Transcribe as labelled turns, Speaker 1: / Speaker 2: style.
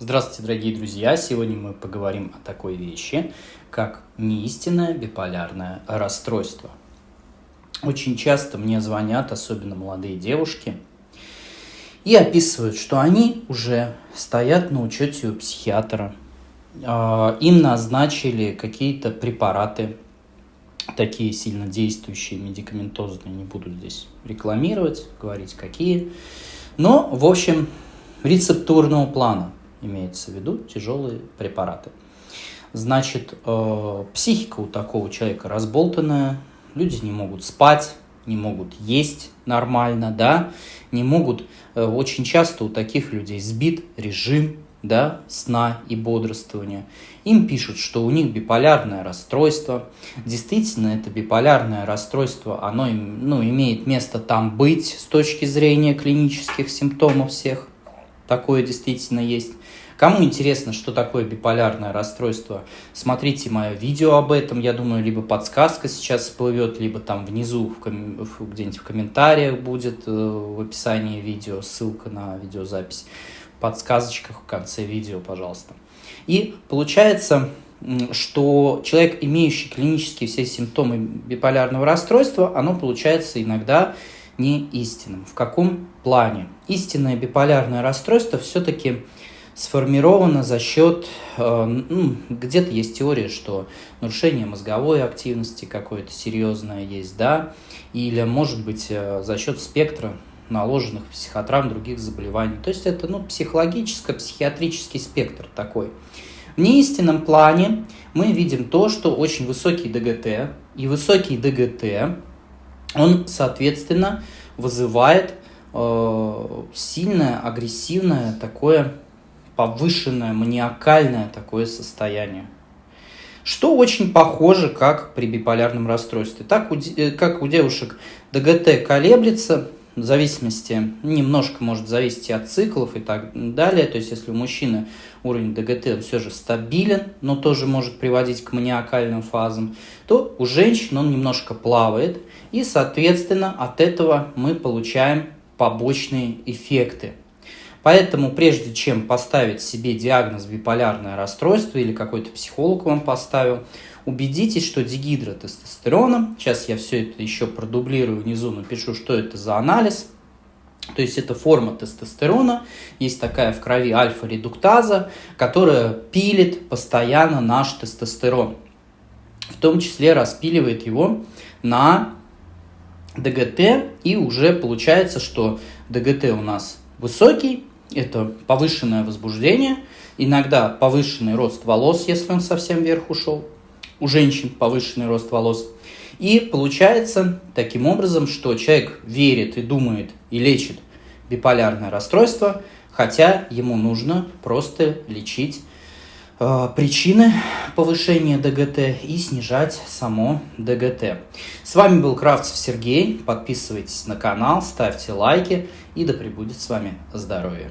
Speaker 1: Здравствуйте, дорогие друзья! Сегодня мы поговорим о такой вещи, как неистинное биполярное расстройство. Очень часто мне звонят, особенно молодые девушки, и описывают, что они уже стоят на учете у психиатра. А, им назначили какие-то препараты, такие сильно действующие, медикаментозные, не буду здесь рекламировать, говорить какие. Но, в общем, рецептурного плана – имеется в виду тяжелые препараты. Значит, э, психика у такого человека разболтанная, люди не могут спать, не могут есть нормально, да, не могут, э, очень часто у таких людей сбит режим, да, сна и бодрствования. Им пишут, что у них биполярное расстройство. Действительно, это биполярное расстройство, оно ну, имеет место там быть с точки зрения клинических симптомов всех. Такое действительно есть. Кому интересно, что такое биполярное расстройство, смотрите мое видео об этом. Я думаю, либо подсказка сейчас всплывет, либо там внизу где-нибудь в комментариях будет э, в описании видео ссылка на видеозапись. В подсказочках в конце видео, пожалуйста. И получается, что человек, имеющий клинические все симптомы биполярного расстройства, оно получается иногда не истинным. В каком плане? Истинное биполярное расстройство все-таки сформировано за счет, э, ну, где-то есть теория, что нарушение мозговой активности какое-то серьезное есть, да, или, может быть, э, за счет спектра наложенных психотравм, других заболеваний. То есть это ну, психологическо-психиатрический спектр такой. В неистинном плане мы видим то, что очень высокий ДГТ, и высокий ДГТ, он, соответственно, вызывает э, сильное, агрессивное такое повышенное маниакальное такое состояние. Что очень похоже, как при биполярном расстройстве. Так, у, э, как у девушек ДГТ колеблется, в зависимости, немножко может зависеть от циклов и так далее. То есть, если у мужчины уровень ДГТ все же стабилен, но тоже может приводить к маниакальным фазам, то у женщин он немножко плавает, и, соответственно, от этого мы получаем побочные эффекты. Поэтому прежде чем поставить себе диагноз биполярное расстройство или какой-то психолог вам поставил, убедитесь, что дигидротестостероном, сейчас я все это еще продублирую внизу, напишу, что это за анализ, то есть это форма тестостерона, есть такая в крови альфа-редуктаза, которая пилит постоянно наш тестостерон. В том числе распиливает его на ДГТ, и уже получается, что ДГТ у нас высокий, это повышенное возбуждение, иногда повышенный рост волос, если он совсем вверх ушел, у женщин повышенный рост волос. И получается таким образом, что человек верит и думает и лечит биполярное расстройство, хотя ему нужно просто лечить э, причины повышения ДГТ и снижать само ДГТ. С вами был Кравцев Сергей. Подписывайтесь на канал, ставьте лайки и да пребудет с вами здоровье.